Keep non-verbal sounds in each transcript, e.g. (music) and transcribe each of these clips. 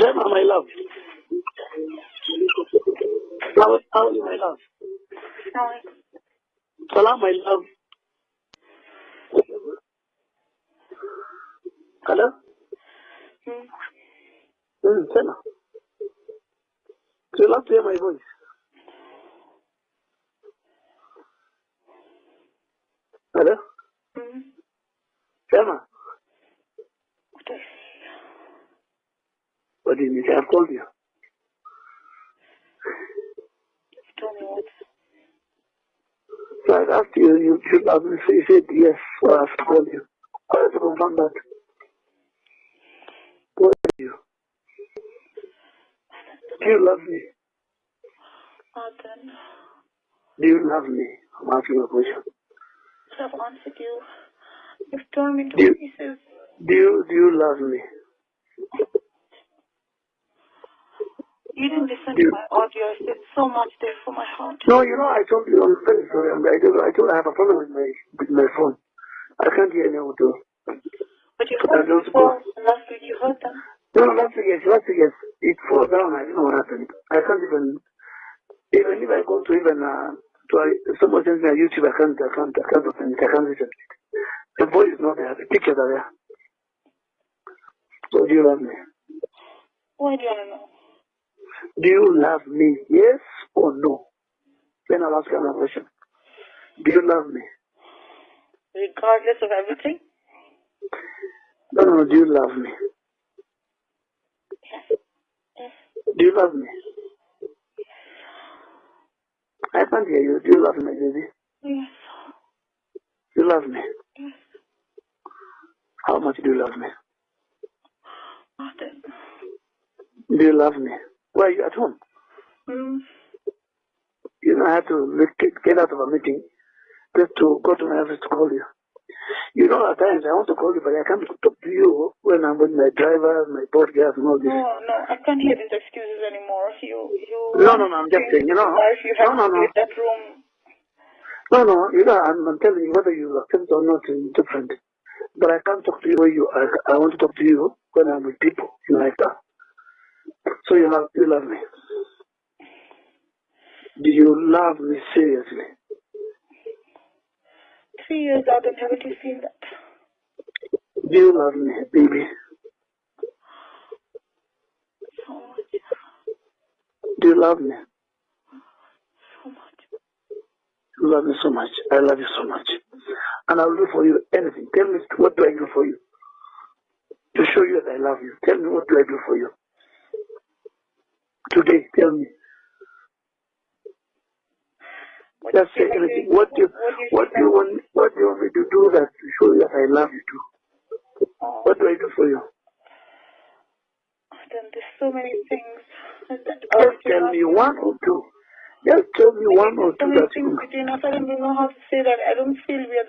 Gemma, my love. How, are you, my love? Salam, my love. Hello? Mm, Gemma. Do you love to hear my voice? Hello? Gemma. What do you mean? I've called you. Tell me what. So I asked you, you should love me. So you said yes, so I have to call you. I have to confirm that. What are you? Do you love me? Martin, Do you love me? I'm asking a question. I've answered you. You've torn me to You- pieces. Do you, do you love me? You didn't listen to You- my audio. I said so much there for my heart. No, you know, I told you, I'm very sorry. I'm- I told, I told I have a problem with my, with my phone. I can't hear any audio. But you heard them before. Last week you heard them. No, no, last week, yes, last week, yes. It fell down. I don't know what happened. I can't even, even if I go to even, uh, to, uh, someone sends me a YouTube, I can't, I can't, I can't open it. I can't listen to it. The voice is not there. The pictures are there. So do you love me? Why do you want to know? Do you love me? Yes or no? Then I'll ask you another question. Do you love me? Regardless of everything? No, no, no. Do you love me? Yes. Yes. Do you love me? I can't hear you. Do you love me, baby? Yes. Do you love me? Yes. How much do you love me? Martin. Do you love me? Why are you at home? Mm. You know, I had to get get out of a meeting just to go to my office to call you. You know, at times I want to call you, but I can't talk to you when I'm with my driver, my podcast, and all this. No, no, I can't hear these excuses anymore. You, you. No, no, no, I'm just saying, you know. Life, you have No, no, no. that room. No, no, you know, I'm, I'm telling you, whether you accept or not is different. But I can't talk to you when you, I, I want to talk to you when I'm with people in like that. So you love, you love me. Do you love me seriously? Three years out and haven't you seen that? Do you love me, baby? So much. Do you love me? So much. You love me so much. I love you so much. And I'll do for you anything. Tell me what do I do for you? To show you that I love you. Tell me what do I do for you? Today, tell me. What Just say you feel like anything. What do you, What do you what do you want what do you want me to do that to show you that I love you too? What do I do for you? I've done there's so many things. that Just tell me one or two. Just tell me one or two. so many things between us. I don't even know how to say that. I don't feel we are.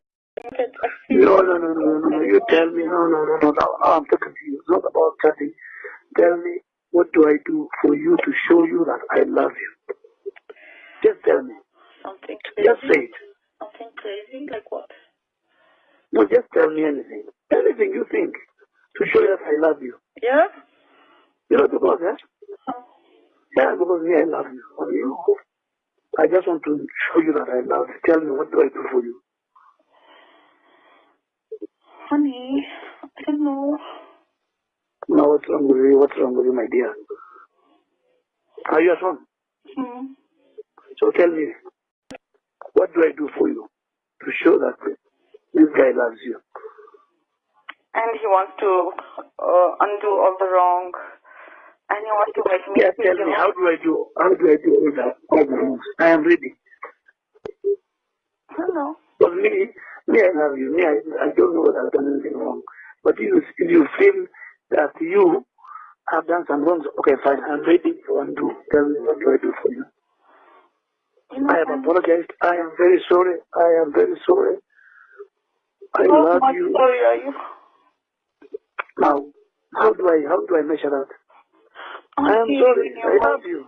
No, no, no, no, no, no. You tell me. No, no, no, no. no. I'm talking to you. It's not about chatting. Tell me what do I do for you to show you that I love you. Just tell me. something Just crazy. say it. Something crazy. Like what? No, just tell me anything. Anything you think to show you that I love you. Yeah. You know because? Oh, Yeah, because me, I love you. You. I just want to show you that I love you. Tell me what do I do for you. Honey, I don't know. Now what's wrong with you? What's wrong with you, my dear? Are you at home? Hmm. So tell me, what do I do for you to show that this guy loves you? And he wants to uh, undo all the wrong. And he wants to make me Yeah, tell me, how do I do, how do I do all that, all the moves? I am ready. I don't know. But me, me, I love you. Me, I, I don't know that I've done anything wrong. But you, if you feel that you have done some wrongs, okay, fine, I'm ready to undo. Tell me, what do I do for you? You know, I have I'm apologized. I am very sorry. I am very sorry. I so love much you. sorry, are you? Now, how do I, how do I measure that? I am sorry. I love you.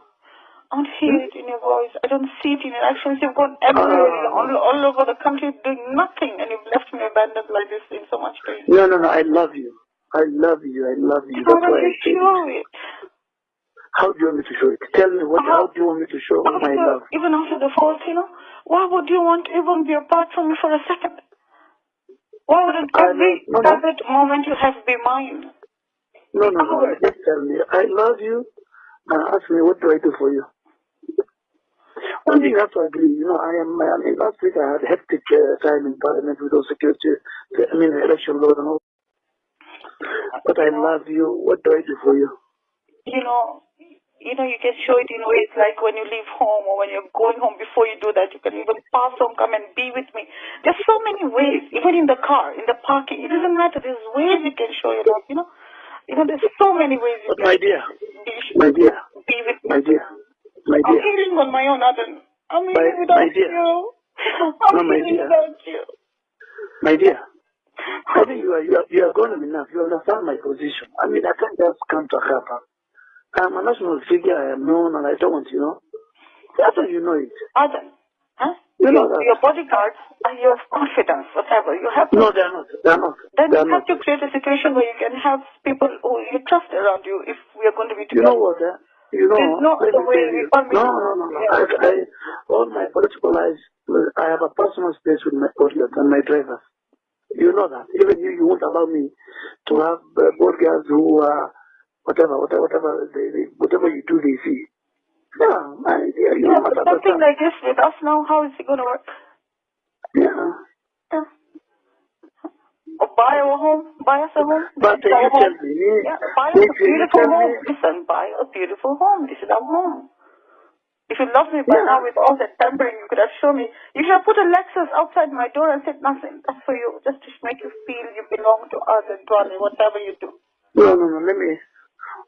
I don't hear it in your voice. I don't see it in your actions. You've gone everywhere, all, all over the country doing nothing, and you've left me abandoned like this in so much pain. No, no, no. I love you. I love you. I love you. How That's I you show it. How do you want me to show it? Tell me what. How do you want me to show my love? even after the fault, you know, why would you want to even be apart from me for a second? Why wouldn't every. No, no. every moment you have be mine? No, no, no. Just tell me. I love you. And ask me what do I do for you. One thing you have to agree, you know, I am, I mean, last week I had a hectic uh, time in Parliament with those security, I mean, election laws and all. But I love you. What do I do for you? you know, you know, you can show it in ways like when you leave home or when you're going home. Before you do that, you can even pass home, come and be with me. There's so many ways, even in the car, in the parking. It doesn't matter. There's ways you can show your love. You know, you know, there's so many ways you But can my dear, be, my dear, be with me. my dear, my I'm dear, healing on my own, Adan. I'm My- healing without my dear. you. I'm No, my healing dear. without you. my dear. (laughs) I think you are, you are, you are grown enough. You understand my position. I mean, I can't just come to Akapa. I'm a national figure. I am known and I don't want, you know. That's how you know it. Adan, huh? You know your, that. your bodyguards are your confidence, whatever. You have to No, they are not. They are not. Then They you are have not. to create a situation where you can have people who you trust around you if we are going to be together. You know what? Eh? You know, There's no let me way. you. No, no, no, no. I, I, all my political lives, I have a personal space with my bodyguards and my drivers. You know that. Even you, you won't allow me to have uh, bodyguards who are whatever, whatever, whatever, they, they, whatever you do, they see. Yeah, I, yeah, you Yeah, know but something like this with us now, how is it going to work? Yeah. Yeah. Buy our home, buy us a home. But our you tell home. me, Yeah, buy us a beautiful home. me, Listen, buy a beautiful home. This is our home. If you love me by Yeah. now with all that pampering, you could have shown me. You should have put a Lexus outside my door and said nothing. That's for you, just to make you feel you belong to us and to us, whatever you do. no, no, no, let me,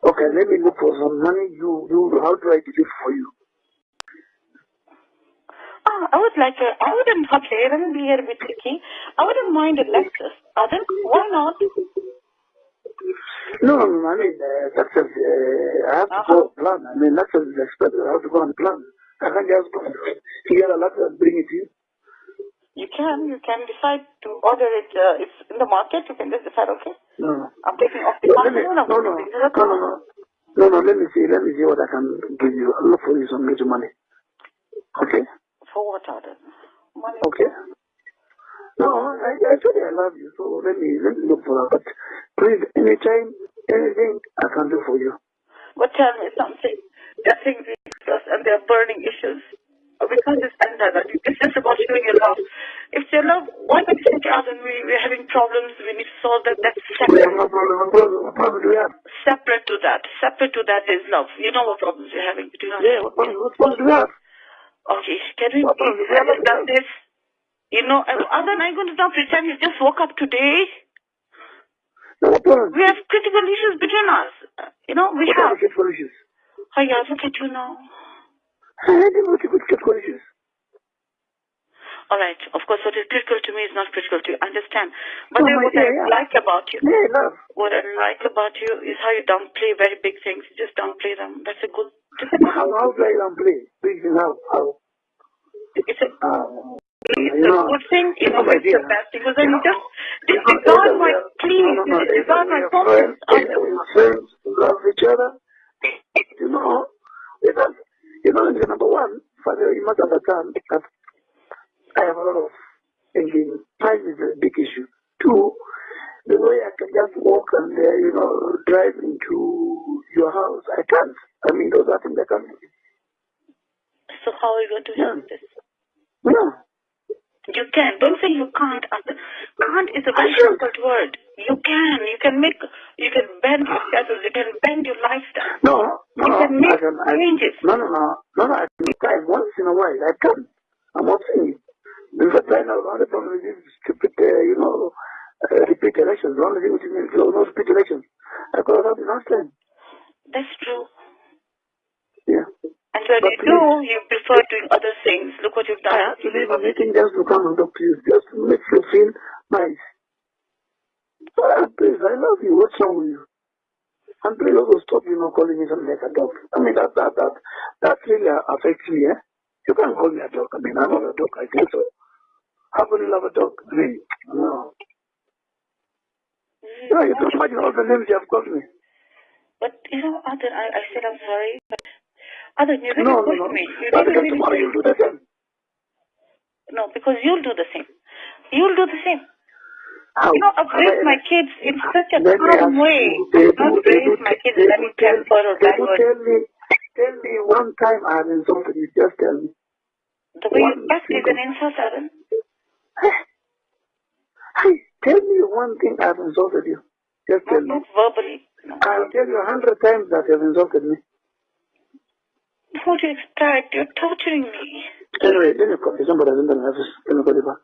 okay, let me look for some money. You, you, how do I do it for you? Ah, I would like a, I wouldn't, okay, let me be here a bit tricky. I wouldn't mind a Lexus. Other, why not? No, no, no, I mean, uh, that's a, uh, I have to Uh-huh. go plan. I mean, that's is expensive. I have to go and plan. I can't just go to get a laptop and bring it to you. You can, you can decide to order it, uh, it's in the market, you can just decide, okay, No, no. I'm taking off the No, me, phone, no, no, putting it in the no, no, no. No, no, let me see, let me see what I can give you. I'll look for you some little money. Okay? Money. Okay? No, I, you I love you, so let me, let me look for that. But please, anytime, anything I can do for you. But tell me something. They're things we discuss and they're burning issues. We can't just end that. It's just about showing your love. If your love, why can't you to us and we, we're having problems, we need to solve that, that's separate. no problem, no problem, what problem do we have? Separate to that. Separate to that is love. You know what problems you're having between us. Yeah, what problem, what problem do we have? Okay, can we please? Have done this? You know, other I'm going to pretend you just woke up today. No, what problem? We have critical issues between us. You know, we What have. critical issues? Oh yeah, look at you now. I didn't what critical issues. All right. Of course, what is critical to me is not critical to you. Understand. But No, then what dear, I yeah. like about you, Yeah, love. what I like about you is how you downplay very big things. You just downplay them. That's a good. That's a good How, how do I even play? Please, how, how? It's a, it's a good thing. you It's know, my it's dear. a bad thing. Because then you just disregard my pleas. no, no, You no, disregard my are friends, either we are friends, we love each other. You know, because, you know, the number one, Father, you must understand that I have a lot of thinking. Time is a big issue. Two, the way I can just walk and, uh, you know, drive into your house, I can't. I mean, those are things I can't. So how are you going to help Yeah. this? Can. Don't say you can't. Can't is a very difficult word. You can. You can make. You can bend your schedule. You can bend your lifestyle. No, no, You no, can make I can, I, changes. no, no, no, no, no, I can time once in a while, I can. I'm not saying it. Because I know a lot of problem with these stupid, uh, you know, uh, repeat elections. The only thing which is means, no, repeat elections. I could have had it last time. That's true. Yeah. And when But you do, please. you prefer doing other things. Look what you've I done. have to leave a meeting just to come and talk to you, just to make you feel nice. Ah, please, I love you. What's wrong with you? And please also stop, you know, calling me something like a dog. I mean, that, that, that, that really affects me, eh? You can't call me a dog. I mean, I'm not a dog. I think so. How can you love a dog? I mean, no. You know, you can imagine all the names you have called me. But you know, Adan, I, I said I'm sorry, but Adan, you really No, no, no. me. You really, really tomorrow you'll do the same. No, because you'll do the same. You'll do the same. How? You know, I've raised my kids in such a calm way. you, I've not raised my kids in any tell- temper or do word. tell me, tell me one time I have insulted you. Just tell me. The way you one act is an insult, Adan. Hey, tell me one thing I have insulted you. Just tell Not, me. not verbally. No. I'll tell you a hundred times that you have insulted me. Don't you expect? You're torturing me. Anyway, let me you. Somebody has in the office. Let me call you back.